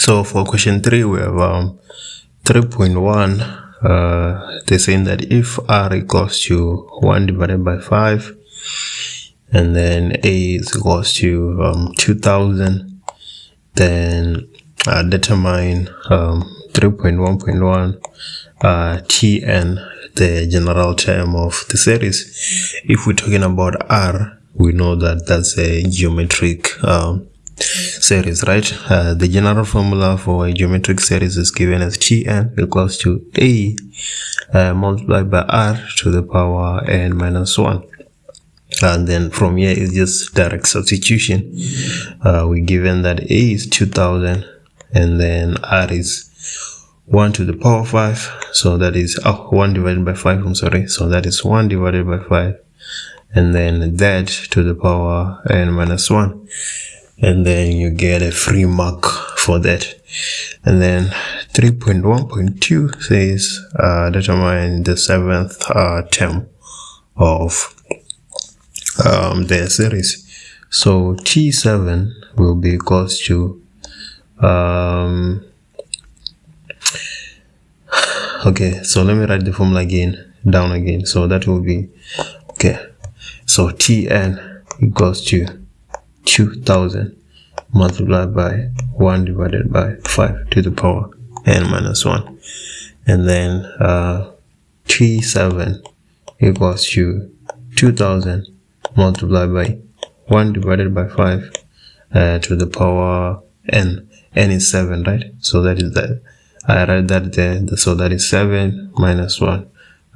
So for question 3, we have um, 3.1. Uh, they're saying that if r equals to 1 divided by 5, and then a is equals to um, 2000, then uh, determine um, 3.1.1 uh, tn, the general term of the series. If we're talking about r, we know that that's a geometric um, series, right? Uh, the general formula for a geometric series is given as Tn equals to A uh, multiplied by R to the power n minus 1. And then from here is just direct substitution. Uh, we're given that A is 2000 and then R is 1 to the power 5. So that is oh, 1 divided by 5, I'm sorry. So that is 1 divided by 5 and then that to the power n minus 1 and then you get a free mark for that. And then 3.1.2 says uh, determine the seventh uh, term of um, the series. So t7 will be equals to um, okay so let me write the formula again down again. So that will be okay. So tn equals to 2000 multiplied by 1 divided by 5 to the power n minus 1 and then uh, t7 equals to 2000 multiplied by 1 divided by 5 uh, to the power n. n is 7 right? So that is that i write that there. So that is 7 minus 1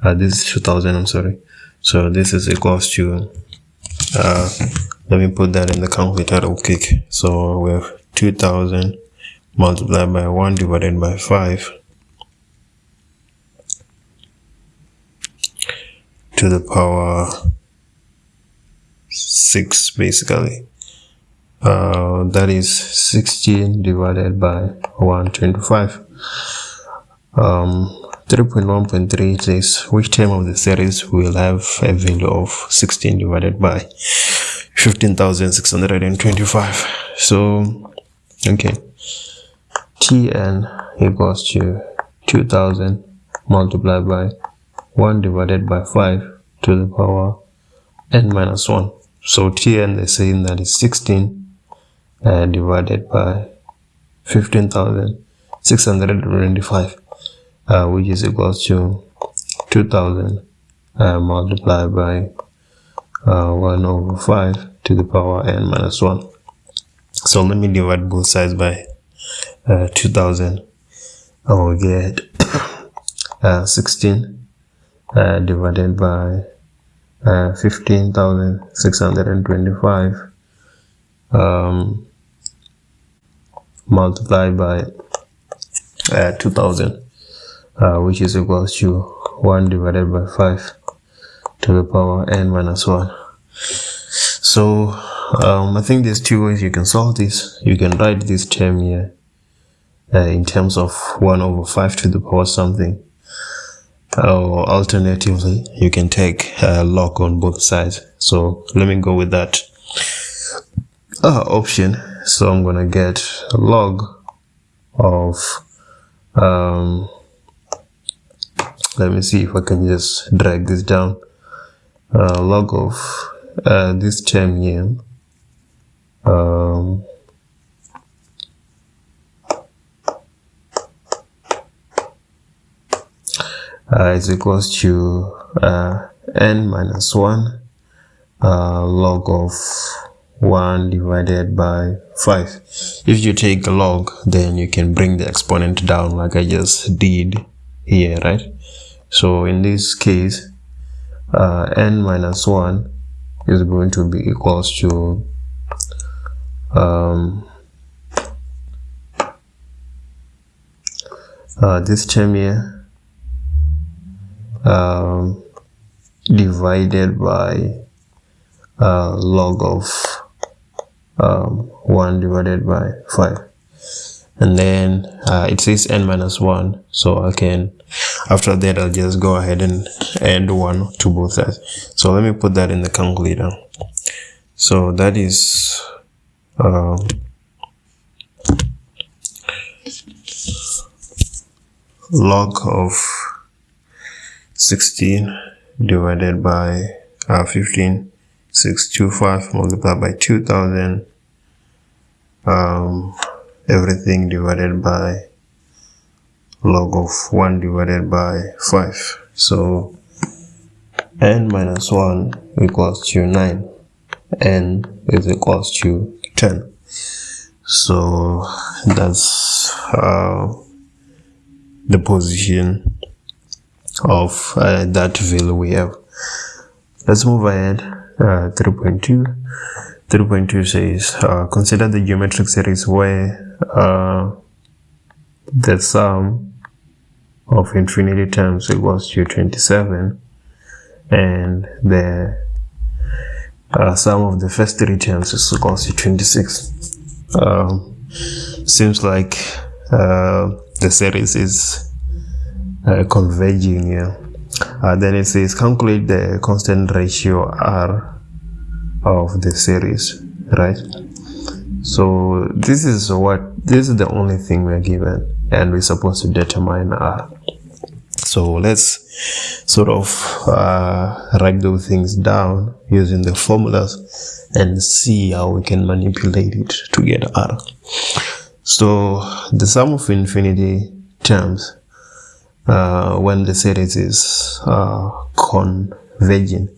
uh, this is 2000 i'm sorry. So this is equals to uh, let me put that in the calculator real quick so we have 2000 multiplied by 1 divided by 5 to the power 6 basically. Uh, that is 16 divided by 125 um, 3.1.3 says which term of the series will have a value of 16 divided by 15,625 so okay. Tn equals to 2000 multiplied by 1 divided by 5 to the power n minus 1 so tn they're saying that is 16 uh, divided by 15,625 uh, which is equals to 2000 uh, multiplied by uh, 1 over 5 to the power n minus 1 so let me divide both sides by uh, 2000 I will get uh, 16 uh, divided by 15,625 um, multiplied by 2000 uh, which is equals to 1 divided by 5 to the power n minus 1 so um, I think there's two ways you can solve this. You can write this term here uh, in terms of 1 over 5 to the power something or alternatively you can take a log on both sides. So let me go with that uh, option. So I'm gonna get log of um, let me see if I can just drag this down uh, log of uh, this term here. Um, uh, is equals to uh, n minus 1 uh, log of 1 divided by 5 if you take a log then you can bring the exponent down like I just did here right? So in this case uh, n minus 1 is going to be equals to um, uh, this term here um, divided by uh, log of um, 1 divided by 5 and then uh, it says n minus 1 so I can after that I'll just go ahead and add 1 to both sides. So let me put that in the calculator. So that is um, log of 16 divided by uh, 15 625 multiplied by 2000 um, everything divided by log of 1 divided by 5 so n minus 1 equals to 9 n is equals to 10 so that's uh, the position of uh, that value we have. Let's move ahead uh, 3.2 3.2 says uh, consider the geometric series where uh, the sum of infinity terms equals to 27 and the uh, sum of the first three terms is equals to 26 um, seems like uh, the series is uh, converging here uh, then it says calculate the constant ratio r of the series right? So this is what this is the only thing we're given and we're supposed to determine r so let's sort of uh, write those things down using the formulas and see how we can manipulate it to get r. So the sum of infinity terms uh, when the series is uh, converging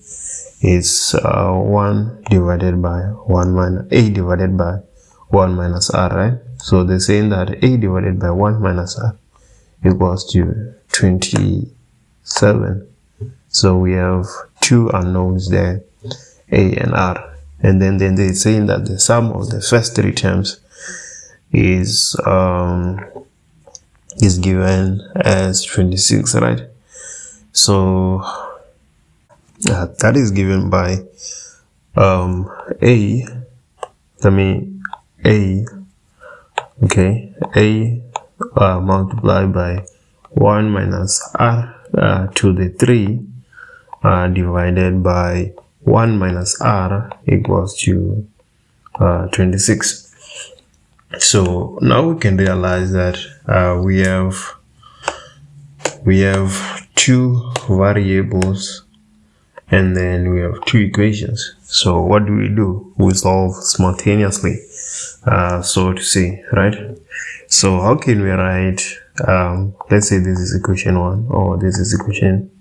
is uh, 1 divided by 1 minus a divided by 1 minus r right? So they're saying that a divided by 1 minus r equals to 27 so we have two unknowns there a and r. And then then they're saying that the sum of the first three terms is um is given as 26 right? So uh, that is given by um a let me a okay a uh, multiplied by 1 minus r uh, to the 3 uh, divided by 1 minus r equals to uh, 26 so now we can realize that uh, we have we have two variables and then we have two equations. So what do we do? We solve simultaneously uh, so to say right? So how can we write um, let's say this is equation one or this is equation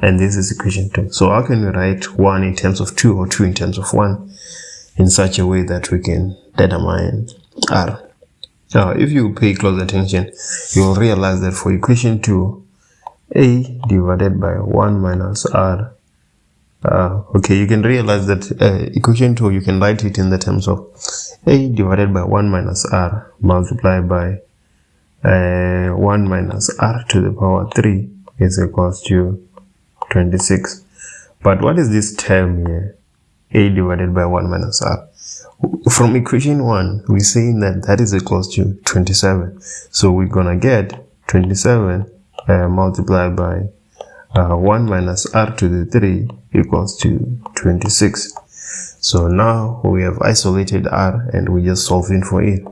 and this is equation two. So how can we write one in terms of two or two in terms of one in such a way that we can determine r? Now if you pay close attention you will realize that for equation 2 a divided by 1 minus r uh, okay you can realize that uh, equation 2 you can write it in the terms of a divided by 1 minus r multiplied by uh, 1 minus r to the power 3 is equals to 26 but what is this term here? A divided by 1 minus r. From equation 1 we're saying that that is equals to 27 so we're gonna get 27 uh, multiplied by uh, 1 minus r to the 3 equals to 26 so now we have isolated r and we're just solving for it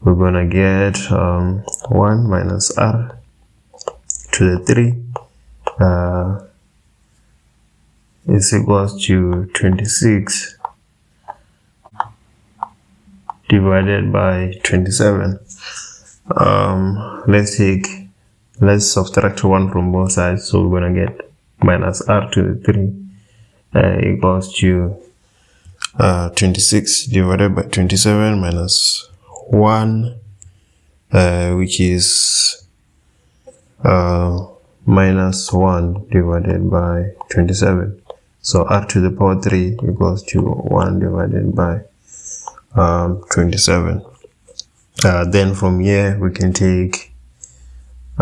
we're gonna get um, 1 minus r to the 3 uh, is equals to 26 divided by 27 um, let's take let's subtract 1 from both sides so we're gonna get minus r to the 3 uh, equals to uh, 26 divided by 27 minus 1 uh, which is uh, minus 1 divided by 27 so r to the power 3 equals to 1 divided by um, 27 uh, then from here we can take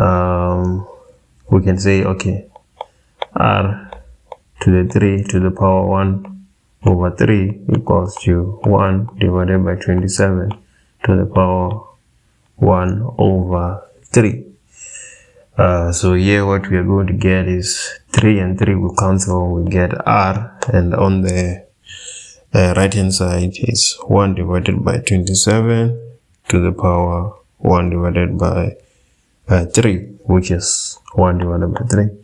um, we can say okay r to the 3 to the power 1 over 3 equals to 1 divided by 27 to the power 1 over 3 uh, so here what we are going to get is 3 and 3 will cancel we get r and on the uh, right hand side is 1 divided by 27 to the power 1 divided by uh, 3 which is 1 divided by 3